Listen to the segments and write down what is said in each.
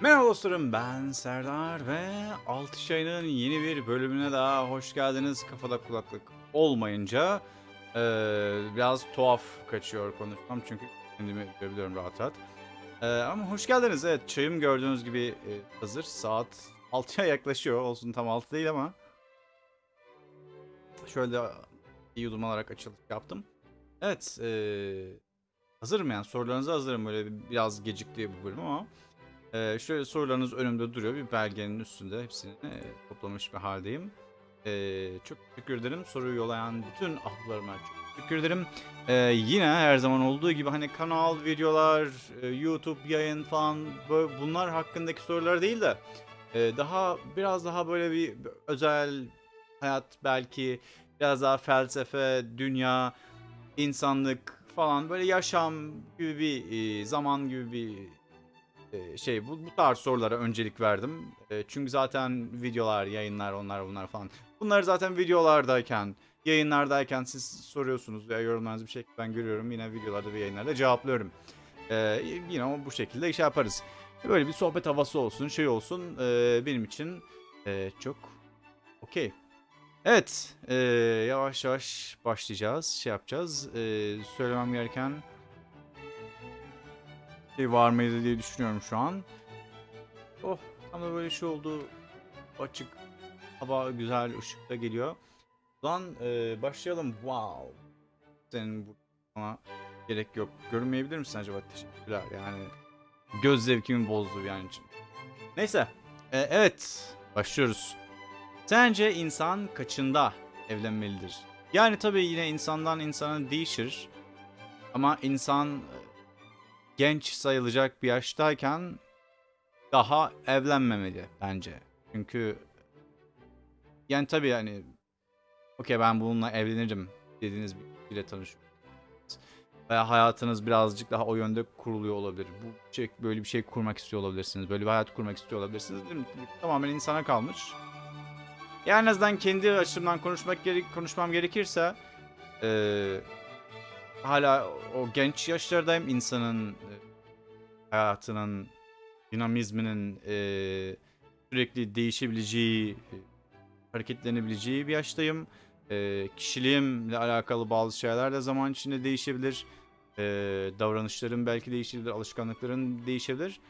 Merhaba dostlarım ben Serdar ve Altı Yayın'ın yeni bir bölümüne daha hoş geldiniz. Kafada kulaklık olmayınca eee, biraz tuhaf kaçıyor konuşmam çünkü kendimi görebiliyorum rahat rahat. Eee, ama hoş geldiniz. Evet çayım gördüğünüz gibi e, hazır. Saat 6'ya yaklaşıyor. Olsun tam 6 değil ama. Şöyle yudum alarak açılış yaptım. Evet eee hazırım yani. Sorularınıza hazırım. Böyle biraz gecikti bu bölüm ama ee, şöyle sorularınız önümde duruyor. Bir belgenin üstünde hepsini e, toplamış bir haldeyim. Ee, çok teşekkür ederim. Soruyu yollayan bütün ahlarıma çok teşekkür ederim. Ee, yine her zaman olduğu gibi hani kanal, videolar, e, YouTube yayın falan böyle bunlar hakkındaki sorular değil de e, daha biraz daha böyle bir özel hayat belki biraz daha felsefe, dünya, insanlık falan böyle yaşam gibi bir zaman gibi bir e, şey bu, bu tarz sorulara öncelik verdim. E, çünkü zaten videolar, yayınlar, onlar bunlar falan. Bunları zaten videolardayken, yayınlardayken siz soruyorsunuz veya yorumlarınızı bir şekilde ben görüyorum. Yine videolarda ve yayınlarda cevaplıyorum. E, yine o bu şekilde iş yaparız. Böyle bir sohbet havası olsun, şey olsun benim için e, çok okey. Evet, e, yavaş yavaş başlayacağız, şey yapacağız. Söylemem gereken şey var mıydı diye düşünüyorum şu an. Oh tam da böyle şey oldu. Açık hava güzel ışıkta geliyor. Zaman e, başlayalım. Wow. Senin bu ama gerek yok. Görünmeyebilir misin acaba? Teşekkürler. Yani göz zevkimi bozdu yani için. Neyse. E, evet. Başlıyoruz. Sence insan kaçında evlenmelidir? Yani tabii yine insandan insana değişir. Ama insan genç sayılacak bir yaştayken daha evlenmemeli bence. Çünkü yani tabii yani okey ben bununla evlenirim dediğiniz bir kişiyle tanışıyorsunuz. Veya hayatınız birazcık daha o yönde kuruluyor olabilir. Bu şey, böyle bir şey kurmak istiyor olabilirsiniz. Böyle bir hayat kurmak istiyor olabilirsiniz. Değil mi? Tamamen insana kalmış. Yani en azından kendi açımdan konuşmak gerek konuşmam gerekirse eee hala o genç yaşlardayım insanın e, hayatının dinamizminin e, sürekli değişebileceği, e, hareketlenebileceği bir yaştayım. E, kişiliğimle alakalı bazı şeyler de zaman içinde değişebilir. E, davranışlarım belki değişebilir, alışkanlıkların değişebilir.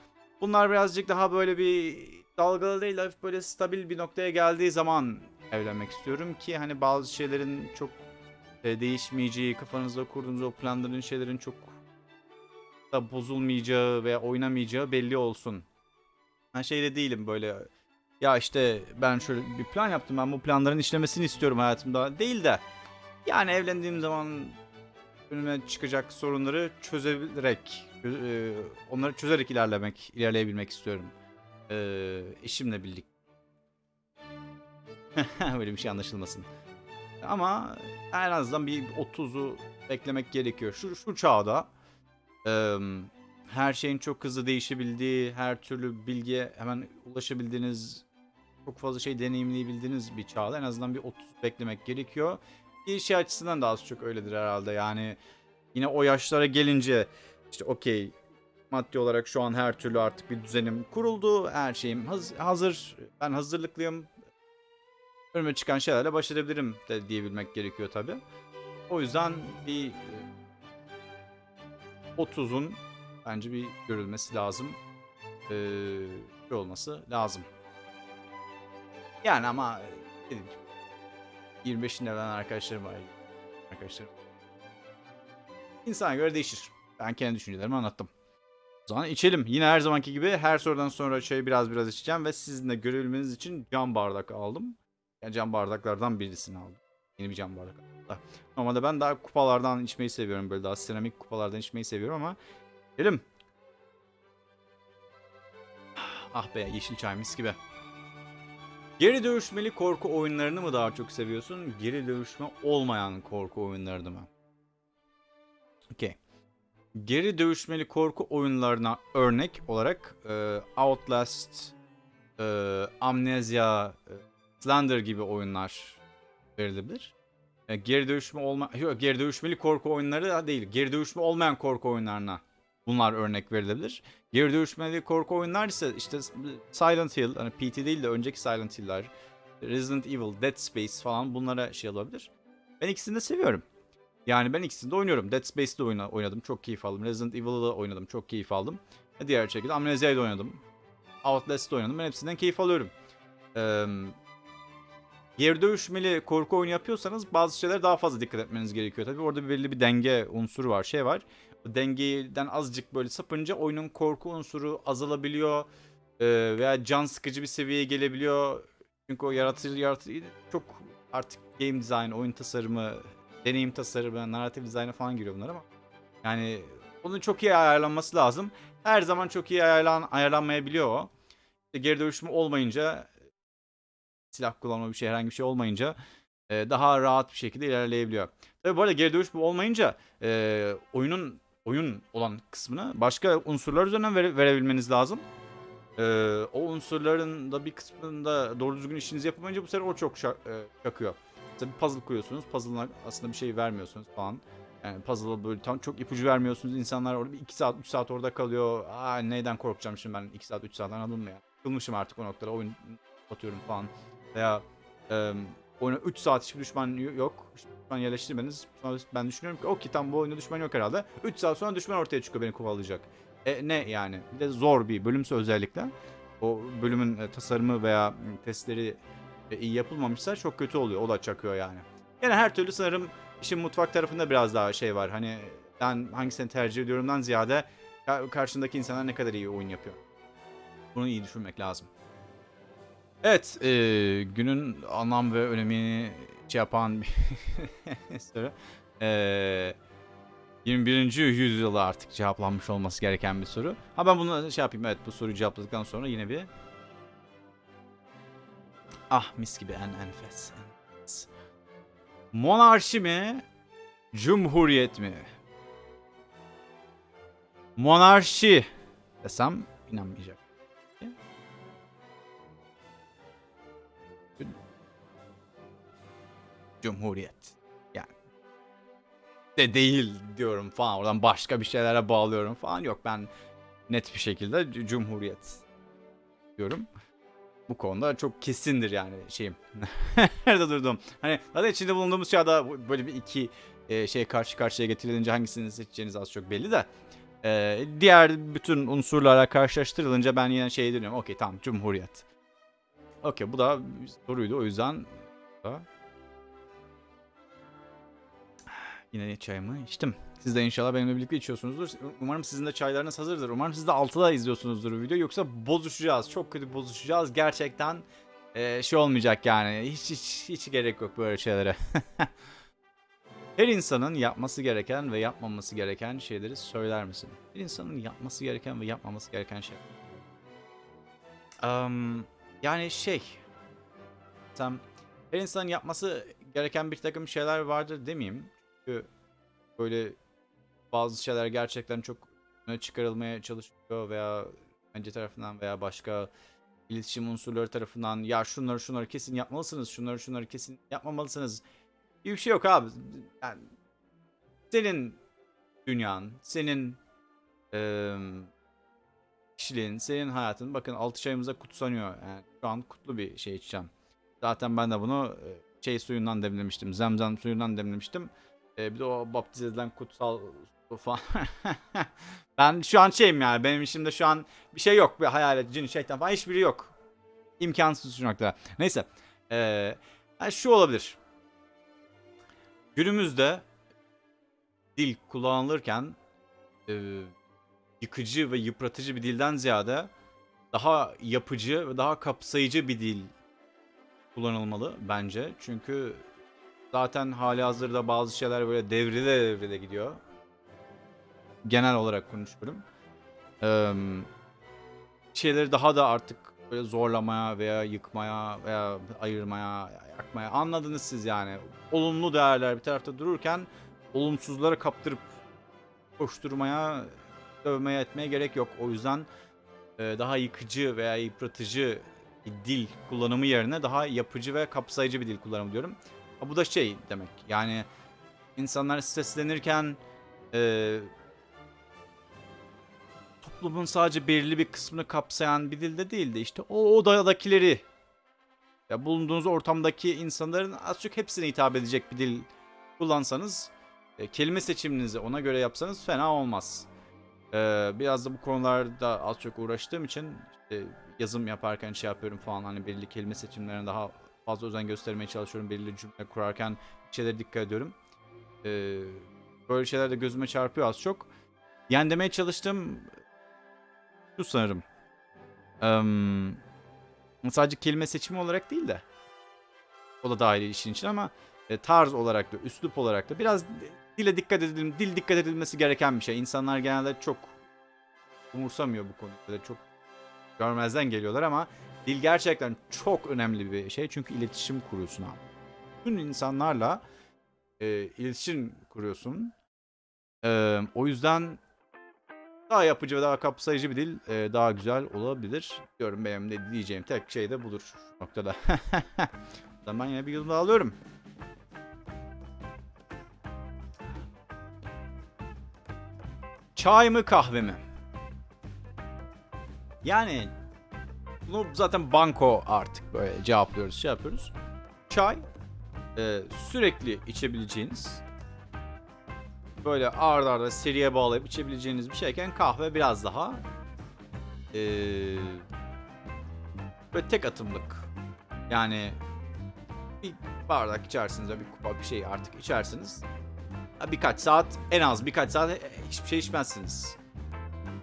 Bunlar birazcık daha böyle bir dalgalı değil, hafif böyle stabil bir noktaya geldiği zaman evlenmek istiyorum ki hani bazı şeylerin çok e, değişmeyeceği, kafanızda kurduğunuz o planların şeylerin çok da bozulmayacağı veya oynamayacağı belli olsun. Ben şeyde değilim böyle ya işte ben şöyle bir plan yaptım ben bu planların işlemesini istiyorum hayatımda değil de yani evlendiğim zaman önüme çıkacak sorunları çözerek e, onları çözerek ilerlemek ilerleyebilmek istiyorum. E, eşimle birlikte. Böyle bir şey anlaşılmasın. Ama en azından bir 30'u beklemek gerekiyor. Şu, şu çağda e, her şeyin çok hızlı değişebildiği, her türlü bilgiye hemen ulaşabildiğiniz, çok fazla şey deneyimleyebildiğiniz bir çağda en azından bir 30 beklemek gerekiyor. Bir şey açısından da az çok öyledir herhalde. Yani yine o yaşlara gelince işte okey maddi olarak şu an her türlü artık bir düzenim kuruldu. Her şeyim haz- hazır. Ben hazırlıklıyım önüme çıkan şeylerle baş edebilirim de diyebilmek gerekiyor tabi. O yüzden bir e, 30'un bence bir görülmesi lazım. Ee, şey olması lazım. Yani ama e, dediğim gibi 25'inde evlenen arkadaşlarım var. Arkadaşlarım. İnsana göre değişir. Ben kendi düşüncelerimi anlattım. O zaman içelim. Yine her zamanki gibi her sorudan sonra çayı biraz biraz içeceğim ve sizin de görebilmeniz için cam bardak aldım. Yani cam bardaklardan birisini aldım. Yeni bir cam bardak. Normalde ben daha kupalardan içmeyi seviyorum. Böyle daha seramik kupalardan içmeyi seviyorum ama Gelim. Ah be yeşil çay mis gibi. Geri dövüşmeli korku oyunlarını mı daha çok seviyorsun? Geri dövüşme olmayan korku oyunlarını mı? Okey. Geri dövüşmeli korku oyunlarına örnek olarak e, Outlast, e, Amnesia, e, Slender gibi oyunlar verilebilir. E, geri dövüşme olma yok, geri dövüşmeli korku oyunları da değil. Geri dövüşme olmayan korku oyunlarına bunlar örnek verilebilir. Geri dönüşmeli korku oyunlar ise işte Silent Hill, hani PT değil de önceki Silent Hill'ler, Resident Evil, Dead Space falan bunlara şey olabilir. Ben ikisini de seviyorum. Yani ben ikisini de oynuyorum. Dead Space'de oyna, oynadım. Çok keyif aldım. Resident Evil'da da oynadım. Çok keyif aldım. Ve diğer şekilde Amnesia'yı da oynadım. Outlast'da oynadım. Ben hepsinden keyif alıyorum. Ee, geri dövüşmeli korku oyunu yapıyorsanız bazı şeylere daha fazla dikkat etmeniz gerekiyor. Tabii orada belli bir denge unsuru var. Şey var. O dengeden azıcık böyle sapınca oyunun korku unsuru azalabiliyor. Ee, veya can sıkıcı bir seviyeye gelebiliyor. Çünkü o yaratıcı yaratıcı çok artık game design, oyun tasarımı, deneyim tasarımı, narratif dizaynı falan giriyor bunlar ama yani onun çok iyi ayarlanması lazım. Her zaman çok iyi ayarlan ayarlanmayabiliyor o. İşte geri dönüşümü olmayınca silah kullanma bir şey herhangi bir şey olmayınca e, daha rahat bir şekilde ilerleyebiliyor. Tabii bu arada geri dönüşüm olmayınca e, oyunun oyun olan kısmını başka unsurlar üzerinden vere, verebilmeniz lazım. E, o unsurların da bir kısmında doğru düzgün işinizi yapamayınca bu sefer o çok şak, e, çakıyor. Mesela bir puzzle koyuyorsunuz. Puzzle'ına aslında bir şey vermiyorsunuz falan. Yani puzzle'a böyle tam çok ipucu vermiyorsunuz. İnsanlar orada bir 2 saat 3 saat orada kalıyor. Aa neyden korkacağım şimdi ben 2 saat 3 saat anladın? Kılmışım artık o noktada oyun atıyorum falan. Veya e, oyuna 3 saat hiçbir düşman yok. Hiçbir düşman yerleştirmeniz. Sonra ben düşünüyorum ki okey tam bu oyunda düşman yok herhalde. 3 saat sonra düşman ortaya çıkıyor beni kovalayacak. E, ne yani? Bir de zor bir bölümse özellikle. O bölümün e, tasarımı veya testleri e, iyi yapılmamışsa çok kötü oluyor. O da çakıyor yani. Yani her türlü sanırım işin mutfak tarafında biraz daha şey var. Hani ben hangisini tercih ediyorumdan ziyade karşındaki insanlar ne kadar iyi oyun yapıyor. Bunu iyi düşünmek lazım. Evet, e, günün anlam ve önemini şey yapan bir soru. E, 21. yüzyılda artık cevaplanmış olması gereken bir soru. Ha ben bunu şey yapayım, evet bu soruyu cevapladıktan sonra yine bir Ah mis gibi en enfes. enfes. Monarşi mi? Cumhuriyet mi? Monarşi desem inanmayacak. Cumhuriyet. Yani de değil diyorum falan. Oradan başka bir şeylere bağlıyorum falan. Yok ben net bir şekilde Cumhuriyet diyorum bu konuda çok kesindir yani şeyim. Nerede durdum? Hani zaten içinde bulunduğumuz çağda böyle bir iki e, şey karşı karşıya getirilince hangisini seçeceğiniz az çok belli de. E, diğer bütün unsurlarla karşılaştırılınca ben yine şey dönüyorum. Okey tamam Cumhuriyet. Okey bu da soruydu o yüzden da Yine çayımı içtim. Siz de inşallah benimle birlikte içiyorsunuzdur. Umarım sizin de çaylarınız hazırdır. Umarım siz de 6'da izliyorsunuzdur video. Yoksa bozuşacağız. Çok kötü bozuşacağız. Gerçekten e, şey olmayacak yani. Hiç, hiç, hiç gerek yok böyle şeylere. Her insanın yapması gereken ve yapmaması gereken şeyleri söyler misin? Her insanın yapması gereken ve yapmaması gereken şey. Um, yani şey. Tam her insanın yapması gereken bir takım şeyler vardır demeyeyim. Çünkü böyle bazı şeyler gerçekten çok çıkarılmaya çalışıyor veya bence tarafından veya başka iletişim unsurları tarafından ya şunları şunları kesin yapmalısınız, şunları şunları kesin yapmamalısınız gibi bir şey yok abi. Yani senin dünyan, senin e, kişiliğin, senin hayatın bakın 6 çayımıza kutsanıyor. Yani şu an kutlu bir şey içeceğim. Zaten ben de bunu şey suyundan demlemiştim. Zemzem suyundan demlemiştim. Ee, bir de o baptiz edilen kutsal su falan. ben şu an şeyim yani benim işimde şu an bir şey yok. Bir hayalet, cin, şeytan falan hiçbiri yok. İmkansız şu noktada. Neyse. Ee, yani şu olabilir. Günümüzde dil kullanılırken e, yıkıcı ve yıpratıcı bir dilden ziyade daha yapıcı ve daha kapsayıcı bir dil kullanılmalı bence. Çünkü Zaten hali hazırda bazı şeyler böyle devrile devrile gidiyor. Genel olarak konuşuyorum. Ee, şeyleri daha da artık böyle zorlamaya veya yıkmaya veya ayırmaya, yakmaya anladınız siz yani. Olumlu değerler bir tarafta dururken olumsuzlara kaptırıp koşturmaya, dövmeye etmeye gerek yok. O yüzden e, daha yıkıcı veya yıpratıcı bir dil kullanımı yerine daha yapıcı ve kapsayıcı bir dil kullanımı diyorum. Bu da şey demek. Yani insanlar streslenirken e, toplumun sadece belirli bir kısmını kapsayan bir dilde değil de işte o odadakileri ya bulunduğunuz ortamdaki insanların az çok hepsine hitap edecek bir dil kullansanız e, kelime seçiminizi ona göre yapsanız fena olmaz. Ee, biraz da bu konularda az çok uğraştığım için işte yazım yaparken şey yapıyorum falan hani belirli kelime seçimlerine daha fazla özen göstermeye çalışıyorum. Belirli cümle kurarken bir şeylere dikkat ediyorum. Ee, böyle şeyler de gözüme çarpıyor az çok. Yani demeye çalıştığım şu sanırım. Em, sadece kelime seçimi olarak değil de o da dahil işin için ama e, tarz olarak da üslup olarak da biraz dile dikkat edelim dil dikkat edilmesi gereken bir şey. İnsanlar genelde çok umursamıyor bu konuda. Çok görmezden geliyorlar ama dil gerçekten çok önemli bir şey. Çünkü iletişim kuruyorsun abi. Bütün insanlarla e, iletişim kuruyorsun. E, o yüzden daha yapıcı ve daha kapsayıcı bir dil e, daha güzel olabilir. Diyorum benim de diyeceğim tek şey de budur şu noktada. Ben yine bir yudum daha alıyorum. Çay mı kahve mi? Yani bunu zaten banko artık böyle cevaplıyoruz, şey yapıyoruz. Çay e, sürekli içebileceğiniz böyle ard arda seriye bağlayıp içebileceğiniz bir şeyken kahve biraz daha e, böyle tek atımlık. Yani bir bardak içersiniz ve bir kupa bir şey artık içersiniz. Birkaç saat en az birkaç saat e, hiçbir şey içmezsiniz.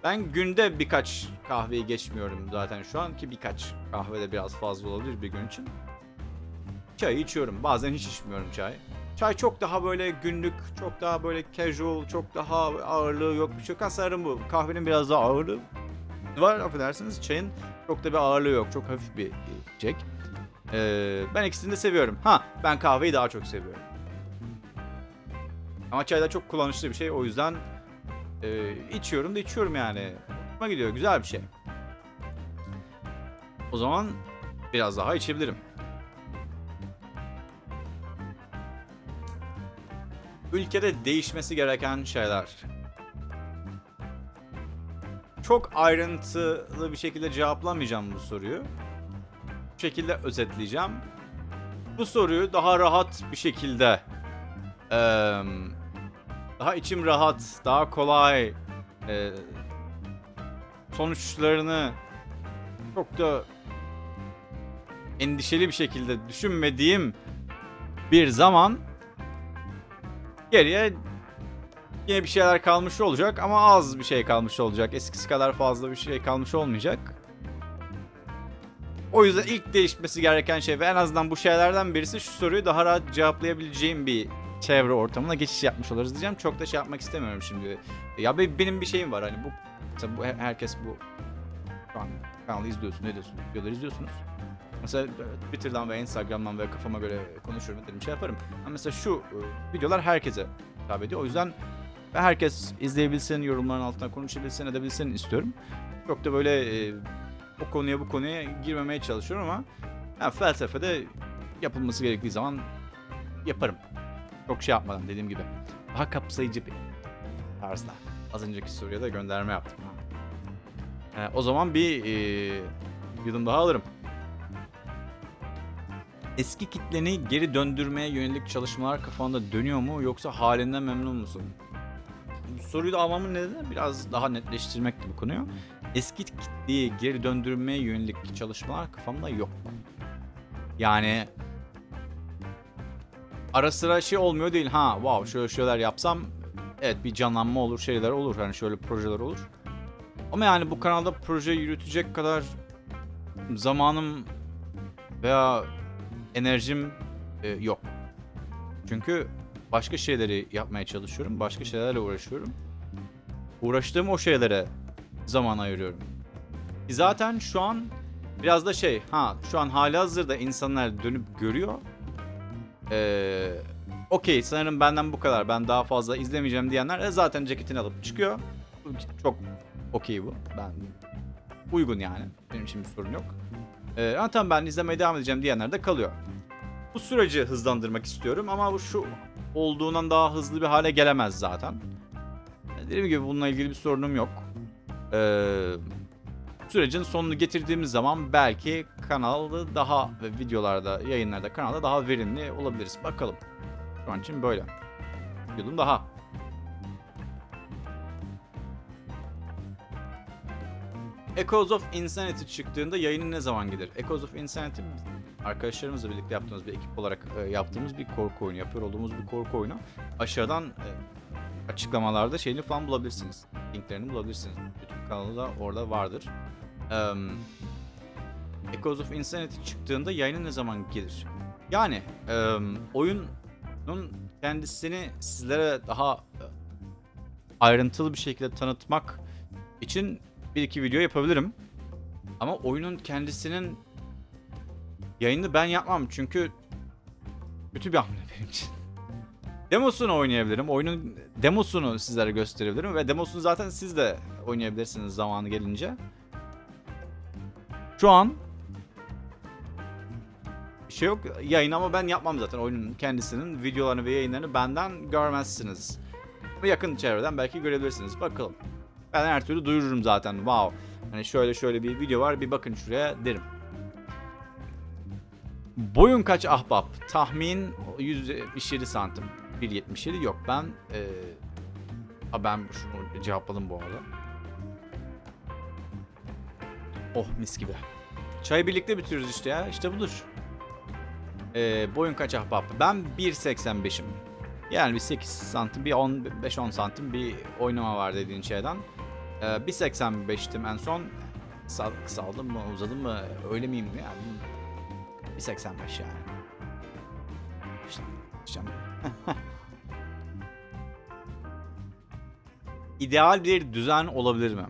Ben günde birkaç kahveyi geçmiyorum zaten şu an ki birkaç kahve de biraz fazla olabilir bir gün için. Çayı içiyorum. Bazen hiç içmiyorum çay. Çay çok daha böyle günlük, çok daha böyle casual, çok daha ağırlığı yok bir şey yok. Bu. Kahvenin biraz daha ağırlığı var affedersiniz. Çayın çok da bir ağırlığı yok. Çok hafif bir içecek. Ee, ben ikisini de seviyorum. Ha ben kahveyi daha çok seviyorum. Ama çay da çok kullanışlı bir şey. O yüzden e, içiyorum da içiyorum yani. Hoşuma gidiyor. Güzel bir şey. O zaman biraz daha içebilirim. Ülkede değişmesi gereken şeyler. Çok ayrıntılı bir şekilde cevaplamayacağım bu soruyu. Bu şekilde özetleyeceğim. Bu soruyu daha rahat bir şekilde eee, daha içim rahat, daha kolay eee, sonuçlarını çok da endişeli bir şekilde düşünmediğim bir zaman geriye yine bir şeyler kalmış olacak ama az bir şey kalmış olacak. Eskisi kadar fazla bir şey kalmış olmayacak. O yüzden ilk değişmesi gereken şey ve en azından bu şeylerden birisi şu soruyu daha rahat cevaplayabileceğim bir çevre ortamına geçiş yapmış oluruz diyeceğim. Çok da şey yapmak istemiyorum şimdi. Ya be- benim bir şeyim var hani bu mesela bu herkes bu kanalı izliyorsun, ne diyorsun, videoları izliyorsunuz. Mesela e, Twitter'dan ve Instagram'dan ve kafama göre konuşurum dedim şey yaparım. Ama mesela şu e, videolar herkese hitap ediyor. O yüzden herkes izleyebilsin, yorumların altına konuşabilsin, edebilsin istiyorum. Çok da böyle e, o konuya bu konuya girmemeye çalışıyorum ama yani felsefede yapılması gerektiği zaman yaparım. Çok şey yapmadan dediğim gibi. Daha kapsayıcı bir tarzda. Az önceki soruya da gönderme yaptım. Ee, o zaman bir e, yudum daha alırım. Eski kitleni geri döndürmeye yönelik çalışmalar kafanda dönüyor mu yoksa halinden memnun musun? Bu soruyu da almamın nedeni biraz daha netleştirmekti bu konuyu. Eski kitleyi geri döndürmeye yönelik çalışmalar kafamda yok. Yani ara sıra şey olmuyor değil ha wow şöyle şeyler yapsam evet bir canlanma olur şeyler olur hani şöyle projeler olur. Ama yani bu kanalda proje yürütecek kadar zamanım veya enerjim e, yok. Çünkü başka şeyleri yapmaya çalışıyorum. Başka şeylerle uğraşıyorum. Uğraştığım o şeylere zaman ayırıyorum. Zaten şu an biraz da şey ha şu an hali hazırda insanlar dönüp görüyor. Ee, Okey sanırım benden bu kadar ben daha fazla izlemeyeceğim diyenler e, zaten ceketini alıp çıkıyor. Çok okey bu. Ben uygun yani. Benim için bir sorun yok. Ee, ama tamam ben izlemeye devam edeceğim diyenler de kalıyor. Bu süreci hızlandırmak istiyorum ama bu şu olduğundan daha hızlı bir hale gelemez zaten. Dediğim gibi bununla ilgili bir sorunum yok. Ee, sürecin sonunu getirdiğimiz zaman belki kanalı daha ve videolarda, yayınlarda kanalda daha verimli olabiliriz. Bakalım. Şu an için böyle. Yılım daha. Echoes of Insanity çıktığında yayını ne zaman gelir? Echoes of Insanity arkadaşlarımızla birlikte yaptığımız bir ekip olarak e, yaptığımız bir korku oyunu, yapıyor olduğumuz bir korku oyunu. Aşağıdan e, açıklamalarda şeyini falan bulabilirsiniz. Linklerini bulabilirsiniz. YouTube kanalı da orada vardır. Um, Echoes of Insanity çıktığında yayını ne zaman gelir? Yani em, oyunun kendisini sizlere daha e, ayrıntılı bir şekilde tanıtmak için bir iki video yapabilirim. Ama oyunun kendisinin yayını ben yapmam çünkü kötü bir hamle benim için. Demosunu oynayabilirim. Oyunun demosunu sizlere gösterebilirim ve demosunu zaten siz de oynayabilirsiniz zamanı gelince. Şu an şey yok yayın ama ben yapmam zaten oyunun kendisinin videolarını ve yayınlarını benden görmezsiniz. Yakın çevreden belki görebilirsiniz. Bakalım. Ben her türlü duyururum zaten. Wow. Hani şöyle şöyle bir video var bir bakın şuraya derim. Boyun kaç ahbap? Tahmin 177 santim. 1.77 yok ben ee... Ben şunu cevapladım bu arada. Oh mis gibi. Çayı birlikte bitiriyoruz işte ya. İşte budur. Ee, boyun kaç ahbap? Ben 1.85'im. Yani bir 8 santim, bir 10, 5-10 santim bir oynama var dediğin şeyden. Ee, 1.85'tim en son. Kısal, kısaldım mı, uzadım mı, öyle miyim yani? 1.85 yani. İşte. İdeal bir düzen olabilir mi?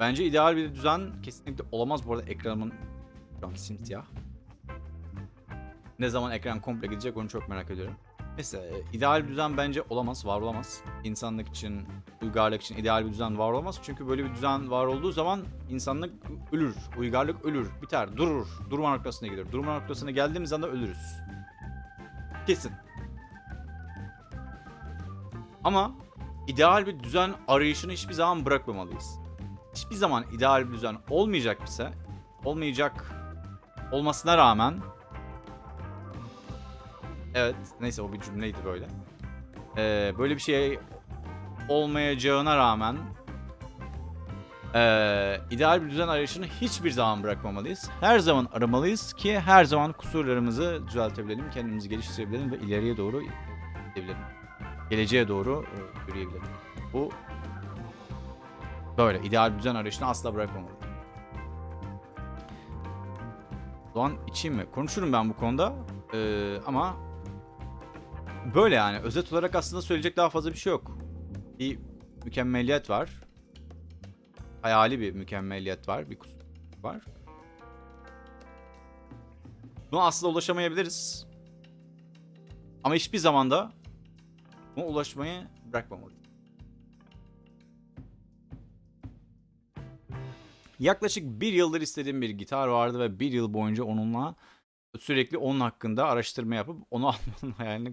Bence ideal bir düzen kesinlikle olamaz. Bu arada ekranımın şu an simsiyah. Ne zaman ekran komple gidecek onu çok merak ediyorum. Neyse ideal bir düzen bence olamaz, var olamaz. İnsanlık için, uygarlık için ideal bir düzen var olamaz. Çünkü böyle bir düzen var olduğu zaman insanlık ölür, uygarlık ölür, biter, durur. Durma noktasına gelir. Durma noktasına geldiğimiz anda ölürüz. Kesin. Ama ideal bir düzen arayışını hiçbir zaman bırakmamalıyız. Hiçbir zaman ideal bir düzen olmayacak ise, olmayacak olmasına rağmen Evet. Neyse o bir cümleydi böyle. Ee, böyle bir şey olmayacağına rağmen ee, ideal bir düzen arayışını hiçbir zaman bırakmamalıyız. Her zaman aramalıyız ki her zaman kusurlarımızı düzeltebilelim, kendimizi geliştirebilelim ve ileriye doğru gidebilelim. Geleceğe doğru e, yürüyebilelim. Bu böyle ideal düzen arayışını asla bırakmamalıyız. O zaman içeyim mi? Konuşurum ben bu konuda. Ee, ama Böyle yani. Özet olarak aslında söyleyecek daha fazla bir şey yok. Bir mükemmeliyet var. Hayali bir mükemmeliyet var. Bir kusur var. Buna aslında ulaşamayabiliriz. Ama hiçbir zamanda buna ulaşmayı bırakmamalıyız. Yaklaşık bir yıldır istediğim bir gitar vardı ve bir yıl boyunca onunla sürekli onun hakkında araştırma yapıp onu almanın hayalini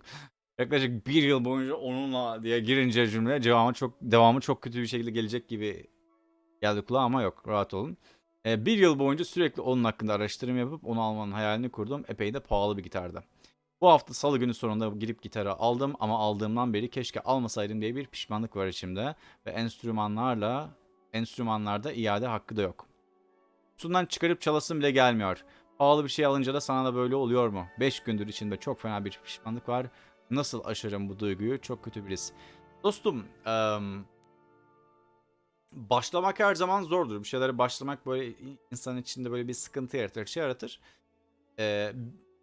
yaklaşık bir yıl boyunca onunla diye girince cümle devamı çok devamı çok kötü bir şekilde gelecek gibi geldi kulağa ama yok rahat olun. Ee, bir yıl boyunca sürekli onun hakkında araştırma yapıp onu almanın hayalini kurdum. Epey de pahalı bir gitardı. Bu hafta salı günü sonunda girip gitarı aldım ama aldığımdan beri keşke almasaydım diye bir pişmanlık var içimde. Ve enstrümanlarla enstrümanlarda iade hakkı da yok. Kutusundan çıkarıp çalasım bile gelmiyor. Pahalı bir şey alınca da sana da böyle oluyor mu? 5 gündür içinde çok fena bir pişmanlık var. Nasıl aşarım bu duyguyu? Çok kötü birisi. Dostum, um, başlamak her zaman zordur. Bir şeylere başlamak böyle insan içinde böyle bir sıkıntı yaratır, şey yaratır. Ee,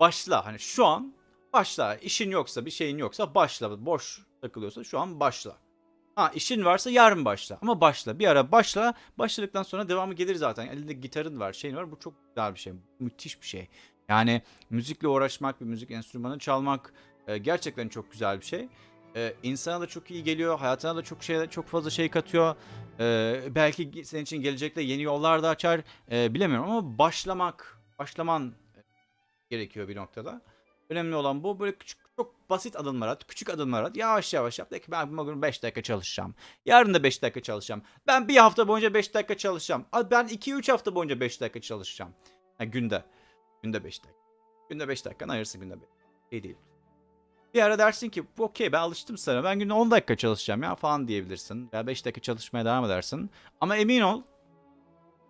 başla. Hani şu an başla. İşin yoksa, bir şeyin yoksa başla. Boş takılıyorsa şu an başla. Ha işin varsa yarın başla. Ama başla. Bir ara başla. Başladıktan sonra devamı gelir zaten. Elinde gitarın var, şeyin var. Bu çok güzel bir şey. Müthiş bir şey. Yani müzikle uğraşmak, bir müzik enstrümanı çalmak, e, gerçekten çok güzel bir şey. E, insana da çok iyi geliyor, hayatına da çok şey çok fazla şey katıyor. E, belki senin için gelecekte yeni yollar da açar. E, bilemiyorum ama başlamak, başlaman gerekiyor bir noktada. Önemli olan bu. Böyle küçük, çok basit adımlar at, küçük adımlar at. Yavaş yavaş yap. De ki ben bugün 5 dakika çalışacağım. Yarın da 5 dakika çalışacağım. Ben bir hafta boyunca 5 dakika çalışacağım. Ben 2-3 hafta boyunca 5 dakika çalışacağım. Ha, günde. Günde 5 dakika. Günde 5 dakikanı ayırsın günde 5. Şey değil. Bir ara dersin ki okey ben alıştım sana. Ben günde 10 dakika çalışacağım ya falan diyebilirsin. Veya 5 dakika çalışmaya devam edersin. Ama emin ol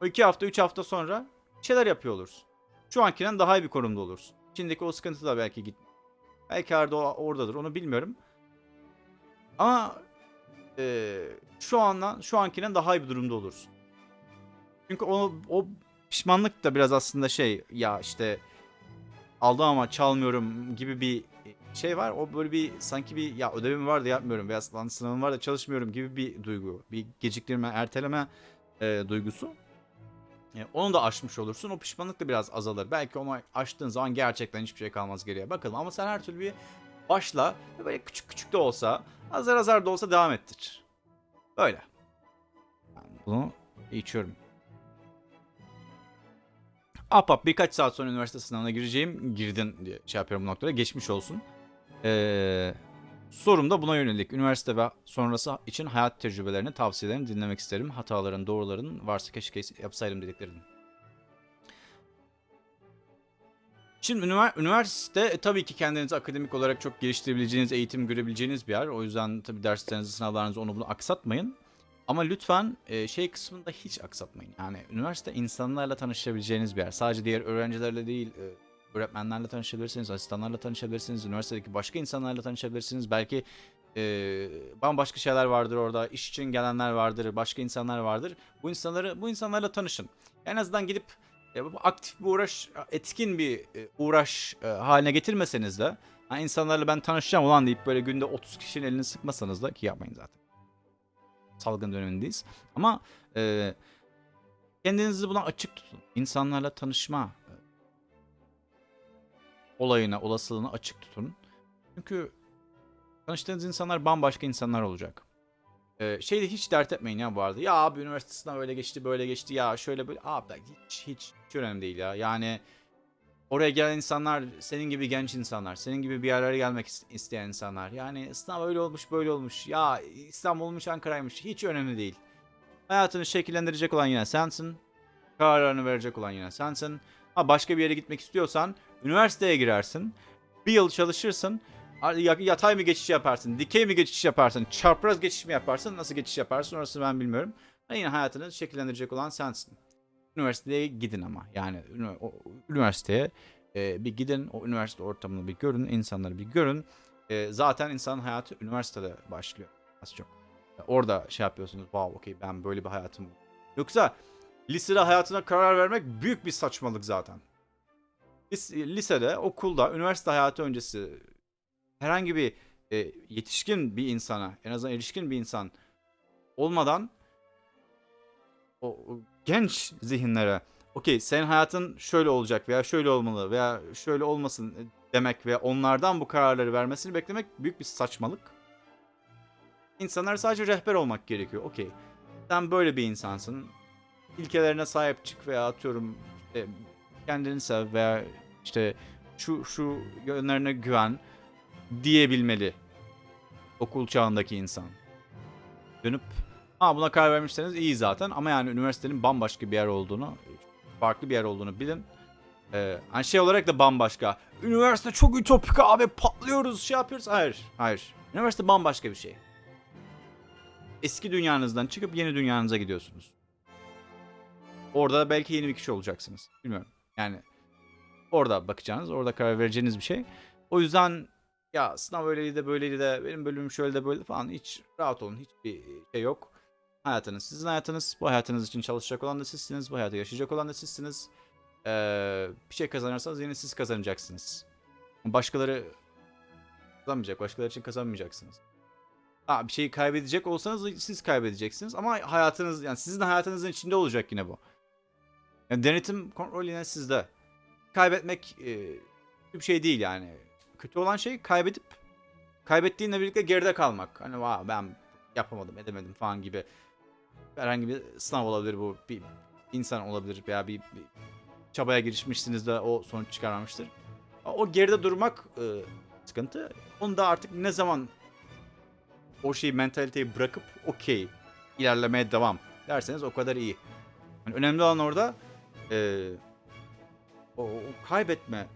o 2 hafta 3 hafta sonra şeyler yapıyor olursun. Şu ankinden daha iyi bir konumda olursun. İçindeki o sıkıntı da belki git. Belki arada o- oradadır onu bilmiyorum. Ama eee, şu andan şu ankinden daha iyi bir durumda olursun. Çünkü o, o pişmanlık da biraz aslında şey ya işte aldım ama çalmıyorum gibi bir şey var. O böyle bir sanki bir ya ödevim var da yapmıyorum veya sınavım var da çalışmıyorum gibi bir duygu. Bir geciktirme, erteleme e, duygusu. E, onu da aşmış olursun. O pişmanlık da biraz azalır. Belki onu aştığın zaman gerçekten hiçbir şey kalmaz geriye. Bakalım ama sen her türlü bir başla böyle küçük küçük de olsa, azar azar da olsa devam ettir. Böyle. Ben bunu içiyorum. Ahbap birkaç saat sonra üniversite sınavına gireceğim. Girdin diye şey yapıyorum bu noktada. Geçmiş olsun. Ee, sorum da buna yönelik. Üniversite ve sonrası için hayat tecrübelerini, tavsiyelerini dinlemek isterim. Hataların, doğruların varsa keşke yapsaydım dediklerini. Şimdi ünivers- üniversite e, tabii ki kendinizi akademik olarak çok geliştirebileceğiniz, eğitim görebileceğiniz bir yer. O yüzden tabii derslerinizi, sınavlarınızı onu bunu aksatmayın. Ama lütfen e, şey kısmında hiç aksatmayın. Yani üniversite insanlarla tanışabileceğiniz bir yer. Sadece diğer öğrencilerle değil, e, öğretmenlerle tanışabilirsiniz, asistanlarla tanışabilirsiniz, üniversitedeki başka insanlarla tanışabilirsiniz. Belki e, bambaşka şeyler vardır orada, iş için gelenler vardır, başka insanlar vardır. Bu insanları, bu insanlarla tanışın. En azından gidip e, aktif bir uğraş, etkin bir e, uğraş e, haline getirmeseniz de, ha, insanlarla ben tanışacağım ulan deyip böyle günde 30 kişinin elini sıkmasanız da ki yapmayın zaten salgın dönemindeyiz. Ama e, kendinizi buna açık tutun. İnsanlarla tanışma olayına, olasılığına açık tutun. Çünkü tanıştığınız insanlar bambaşka insanlar olacak. E, şeyde hiç dert etmeyin ya bu arada. Ya abi üniversite sınavı öyle geçti, böyle geçti. Ya şöyle böyle. Abi hiç, hiç, hiç önemli değil ya. Yani oraya gelen insanlar senin gibi genç insanlar, senin gibi bir yerlere gelmek is- isteyen insanlar. Yani sınav öyle olmuş, böyle olmuş. Ya İstanbul'muş, Ankara'ymış. Hiç önemli değil. Hayatını şekillendirecek olan yine sensin. Kararlarını verecek olan yine sensin. Ha başka bir yere gitmek istiyorsan üniversiteye girersin. Bir yıl çalışırsın. Ya- Yatay mı geçiş yaparsın, dikey mi geçiş yaparsın, çapraz geçiş mi yaparsın, nasıl geçiş yaparsın orası ben bilmiyorum. Ha yine hayatını şekillendirecek olan sensin. Üniversiteye gidin ama yani üniversiteye e, bir gidin o üniversite ortamını bir görün insanları bir görün E, zaten insanın hayatı üniversitede başlıyor az çok orada şey yapıyorsunuz wow okey ben böyle bir hayatım yoksa lisede hayatına karar vermek büyük bir saçmalık zaten Lis- lisede okulda üniversite hayatı öncesi herhangi bir e, yetişkin bir insana en azından erişkin bir insan olmadan o, o genç zihinlere okey senin hayatın şöyle olacak veya şöyle olmalı veya şöyle olmasın demek ve onlardan bu kararları vermesini beklemek büyük bir saçmalık. İnsanlar sadece rehber olmak gerekiyor. Okey. Sen böyle bir insansın. İlkelerine sahip çık veya atıyorum işte kendini sev veya işte şu şu yönlerine güven diyebilmeli okul çağındaki insan. Dönüp Ha buna karar vermişseniz iyi zaten ama yani üniversitenin bambaşka bir yer olduğunu, farklı bir yer olduğunu bilin. Ee, hani şey olarak da bambaşka. Üniversite çok ütopik abi patlıyoruz şey yapıyoruz. Hayır, hayır. Üniversite bambaşka bir şey. Eski dünyanızdan çıkıp yeni dünyanıza gidiyorsunuz. Orada belki yeni bir kişi olacaksınız. Bilmiyorum. Yani orada bakacağınız, orada karar vereceğiniz bir şey. O yüzden ya sınav öyleydi de böyleydi de benim bölümüm şöyle de böyle falan hiç rahat olun. Hiçbir şey yok hayatınız sizin hayatınız. Bu hayatınız için çalışacak olan da sizsiniz. Bu hayatı yaşayacak olan da sizsiniz. Ee, bir şey kazanırsanız yine siz kazanacaksınız. Başkaları kazanmayacak. Başkaları için kazanmayacaksınız. Ha, bir şeyi kaybedecek olsanız siz kaybedeceksiniz. Ama hayatınız yani sizin hayatınızın içinde olacak yine bu. Yani denetim kontrol yine sizde. Kaybetmek e, bir şey değil yani. Kötü olan şey kaybedip kaybettiğinle birlikte geride kalmak. Hani Vaa, ben yapamadım, edemedim falan gibi herhangi bir sınav olabilir bu. Bir insan olabilir veya bir, bir çabaya girişmişsiniz de o sonuç çıkarmamıştır. O geride durmak e, sıkıntı. Onu da artık ne zaman o şeyi mentaliteyi bırakıp okey ilerlemeye devam derseniz o kadar iyi. Yani önemli olan orada e, o, o kaybetme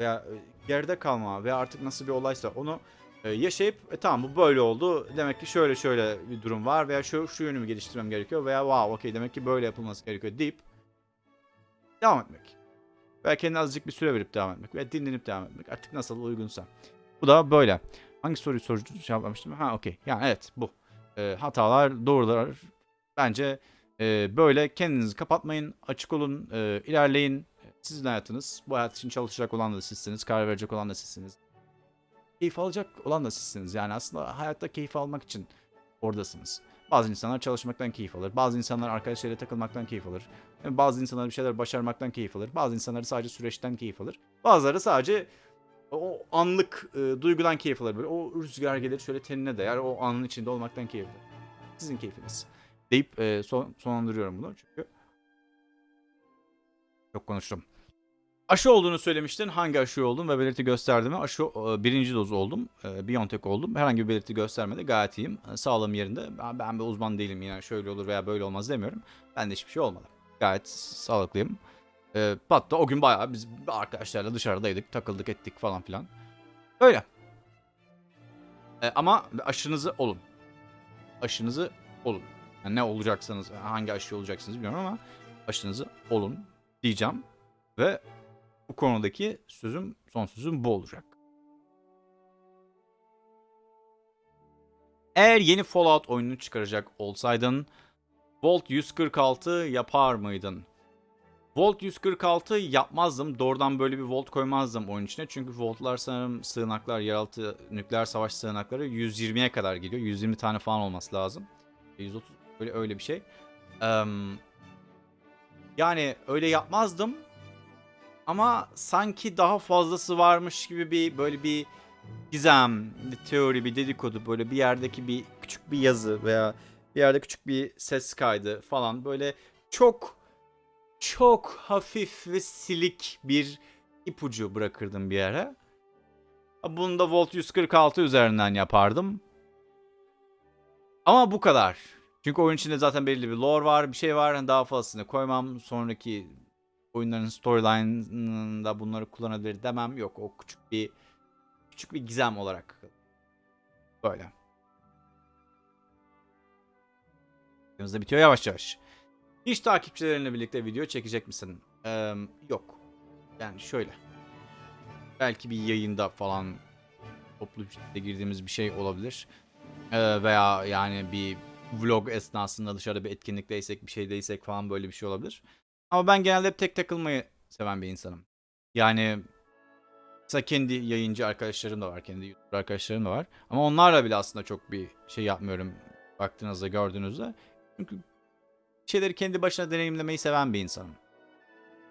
veya e, geride kalma veya artık nasıl bir olaysa onu e, yaşayıp e, tamam bu böyle oldu. Demek ki şöyle şöyle bir durum var veya şu şu yönümü geliştirmem gerekiyor veya wow okey demek ki böyle yapılması gerekiyor deyip devam etmek. Veya kendine azıcık bir süre verip devam etmek veya dinlenip devam etmek. Artık nasıl uygunsa. Bu da böyle. Hangi soruyu soru cevaplamıştım? Ha okey. Yani evet bu. E, hatalar, doğrular. Bence e, böyle kendinizi kapatmayın. Açık olun. E, ilerleyin. Sizin hayatınız. Bu hayat için çalışacak olan da sizsiniz. Karar verecek olan da sizsiniz. Keyif alacak olan da sizsiniz. Yani aslında hayatta keyif almak için oradasınız. Bazı insanlar çalışmaktan keyif alır. Bazı insanlar arkadaşlarıyla takılmaktan keyif alır. Yani Bazı insanlar bir şeyler başarmaktan keyif alır. Bazı insanlar sadece süreçten keyif alır. Bazıları sadece o anlık e, duygudan keyif alır. Böyle o rüzgar gelir şöyle tenine değer. O anın içinde olmaktan keyif alır. Sizin keyfiniz. Deyip e, son, sonlandırıyorum bunu çünkü. Çok konuştum. Aşı olduğunu söylemiştin. Hangi aşı oldum ve belirti gösterdi mi? Aşı e, birinci doz oldum. E, BioNTech oldum. Herhangi bir belirti göstermedi. Gayet iyiyim. E, Sağlığım yerinde. Ben, ben bir uzman değilim. Yani şöyle olur veya böyle olmaz demiyorum. Bende hiçbir şey olmadı. Gayet sağlıklıyım. E, hatta o gün bayağı biz arkadaşlarla dışarıdaydık. Takıldık ettik falan filan. Öyle. E, ama aşınızı olun. Aşınızı olun. Yani ne olacaksanız, hangi aşı olacaksınız bilmiyorum ama aşınızı olun diyeceğim. Ve bu konudaki sözüm, son sözüm bu olacak. Eğer yeni Fallout oyununu çıkaracak olsaydın Volt 146 yapar mıydın? Volt 146 yapmazdım. Doğrudan böyle bir Volt koymazdım oyun içine. Çünkü Volt'lar sanırım sığınaklar, yeraltı nükleer savaş sığınakları 120'ye kadar geliyor. 120 tane falan olması lazım. 130 böyle öyle bir şey. Eee, yani öyle yapmazdım. Ama sanki daha fazlası varmış gibi bir böyle bir gizem, bir teori, bir dedikodu böyle bir yerdeki bir küçük bir yazı veya bir yerde küçük bir ses kaydı falan böyle çok çok hafif ve silik bir ipucu bırakırdım bir yere. Bunu da Volt 146 üzerinden yapardım. Ama bu kadar. Çünkü oyun içinde zaten belirli bir lore var, bir şey var. Hani Daha fazlasını koymam. Sonraki oyunların storyline'ında bunları kullanabilir demem. Yok o küçük bir küçük bir gizem olarak. Böyle. Videomuz da bitiyor yavaş yavaş. Hiç takipçilerinle birlikte video çekecek misin? Ee, yok. Yani şöyle. Belki bir yayında falan toplu bir girdiğimiz bir şey olabilir. Ee, veya yani bir vlog esnasında dışarıda bir etkinlikteysek bir şeydeysek falan böyle bir şey olabilir. Ama ben genelde hep tek takılmayı seven bir insanım. Yani mesela kendi yayıncı arkadaşlarım da var. Kendi YouTuber arkadaşlarım da var. Ama onlarla bile aslında çok bir şey yapmıyorum. Baktığınızda gördüğünüzde. Çünkü şeyleri kendi başına deneyimlemeyi seven bir insanım.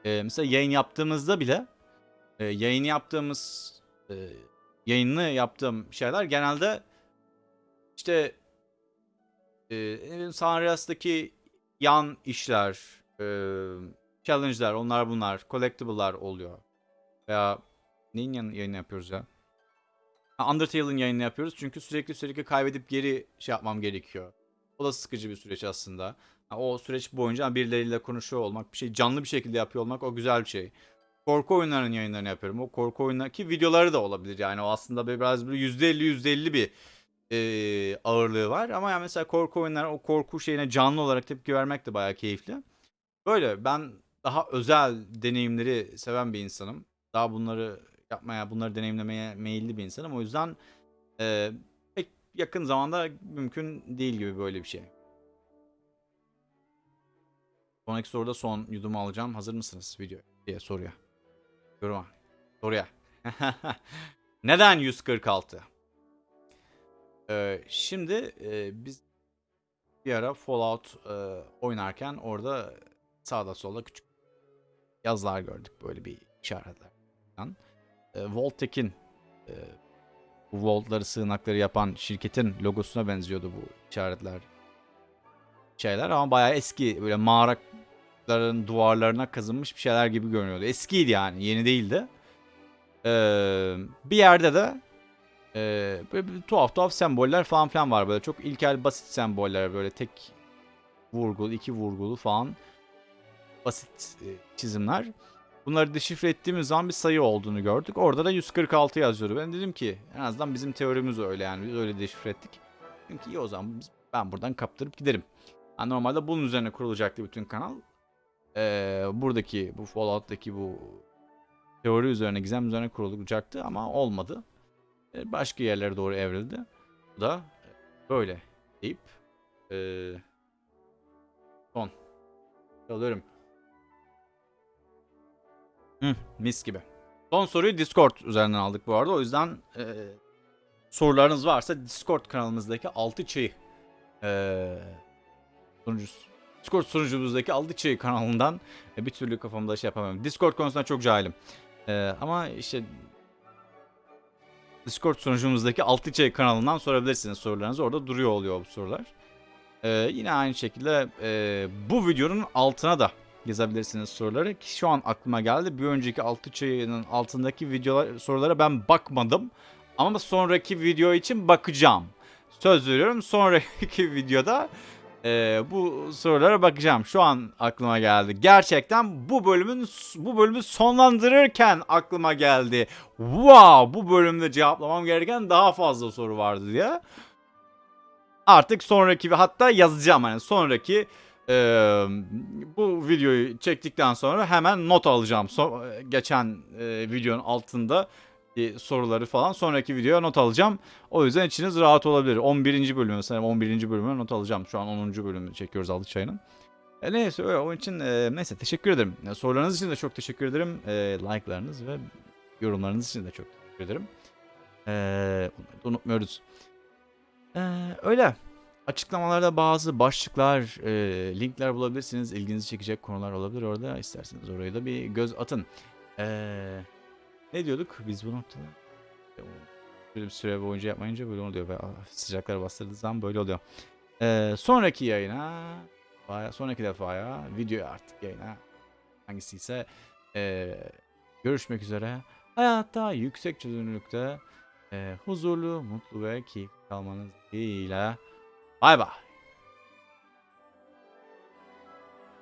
Ee, mesela yayın yaptığımızda bile e, yayın yaptığımız e, yayını yaptığım şeyler genelde işte e, San Andreas'taki yan işler, e, challenge'lar, onlar bunlar, collectible'lar oluyor. Veya neyin yan- yayını yapıyoruz ya? Undertale'ın yayını yapıyoruz çünkü sürekli sürekli kaybedip geri şey yapmam gerekiyor. O da sıkıcı bir süreç aslında. O süreç boyunca birileriyle konuşuyor olmak, bir şey canlı bir şekilde yapıyor olmak o güzel bir şey. Korku oyunlarının yayınlarını yapıyorum. O korku oyunlarındaki videoları da olabilir yani. O aslında biraz böyle %50 %50 bir e, ağırlığı var. Ama yani mesela korku oyunları o korku şeyine canlı olarak tepki vermek de bayağı keyifli. Böyle ben daha özel deneyimleri seven bir insanım. Daha bunları yapmaya, bunları deneyimlemeye meyilli bir insanım. O yüzden e, pek yakın zamanda mümkün değil gibi böyle bir şey. Sonraki soruda son yudumu alacağım. Hazır mısınız video diye soruya. Yoruma. Soruya. Neden 146? Şimdi e, biz bir ara Fallout e, oynarken orada sağda solda küçük yazılar gördük böyle bir işaretler. E, Voltek'in e, bu Volt'ları sığınakları yapan şirketin logosuna benziyordu bu işaretler. Şeyler ama bayağı eski böyle mağaraların duvarlarına kazınmış bir şeyler gibi görünüyordu. Eskiydi yani yeni değildi. Ee, bir yerde de ee, böyle bir tuhaf tuhaf semboller falan filan var böyle çok ilkel basit semboller böyle tek vurgulu iki vurgulu falan basit çizimler. Bunları deşifre ettiğimiz zaman bir sayı olduğunu gördük. Orada da 146 yazıyordu. Ben dedim ki en azından bizim teorimiz öyle yani biz öyle deşifre ettik. Ki iyi o zaman ben buradan kaptırıp giderim. Yani normalde bunun üzerine kurulacaktı bütün kanal. Ee, buradaki bu Fallout'taki bu teori üzerine gizem üzerine kurulacaktı ama olmadı. Ee, başka yerlere doğru evrildi. Bu da böyle deyip ee, son alıyorum. Hı, mis gibi. Son soruyu Discord üzerinden aldık bu arada. O yüzden ee, sorularınız varsa Discord kanalımızdaki 6 çayı ee, sunucusu. Discord sunucumuzdaki 6 çayı kanalından e, bir türlü kafamda şey yapamıyorum. Discord konusunda çok cahilim. Ee, ama işte Discord sunucumuzdaki Altı Çay kanalından sorabilirsiniz sorularınızı. Orada duruyor oluyor bu sorular. Ee, yine aynı şekilde e, bu videonun altına da yazabilirsiniz soruları. Ki şu an aklıma geldi. Bir önceki Altı Çay'ın altındaki videolar sorulara ben bakmadım. Ama sonraki video için bakacağım. Söz veriyorum sonraki videoda e, bu sorulara bakacağım. Şu an aklıma geldi. Gerçekten bu bölümün bu bölümü sonlandırırken aklıma geldi. Wow, bu bölümde cevaplamam gereken daha fazla soru vardı diye. Artık sonraki hatta yazacağım hani sonraki e, bu videoyu çektikten sonra hemen not alacağım. So- geçen e, videonun altında e, soruları falan sonraki videoya not alacağım. O yüzden içiniz rahat olabilir. 11. bölümü sanırım 11. bölümüne not alacağım. Şu an 10. bölümü çekiyoruz Altı Çayı'nın. E, neyse öyle onun için e, neyse teşekkür ederim. E, sorularınız için de çok teşekkür ederim. E, like'larınız ve yorumlarınız için de çok teşekkür ederim. E, unutmuyoruz. E, öyle. Açıklamalarda bazı başlıklar, e, linkler bulabilirsiniz. İlginizi çekecek konular olabilir orada. İsterseniz oraya da bir göz atın. E, ne diyorduk biz bu noktada? Böyle bir süre boyunca yapmayınca böyle oluyor. Ve ah, sıcaklar bastırdığı zaman böyle oluyor. E, sonraki yayına, sonraki defaya, videoya artık yayına hangisi ise e, görüşmek üzere. Hayatta yüksek çözünürlükte e, huzurlu, mutlu ve keyifli kalmanız dileğiyle. Bay bay.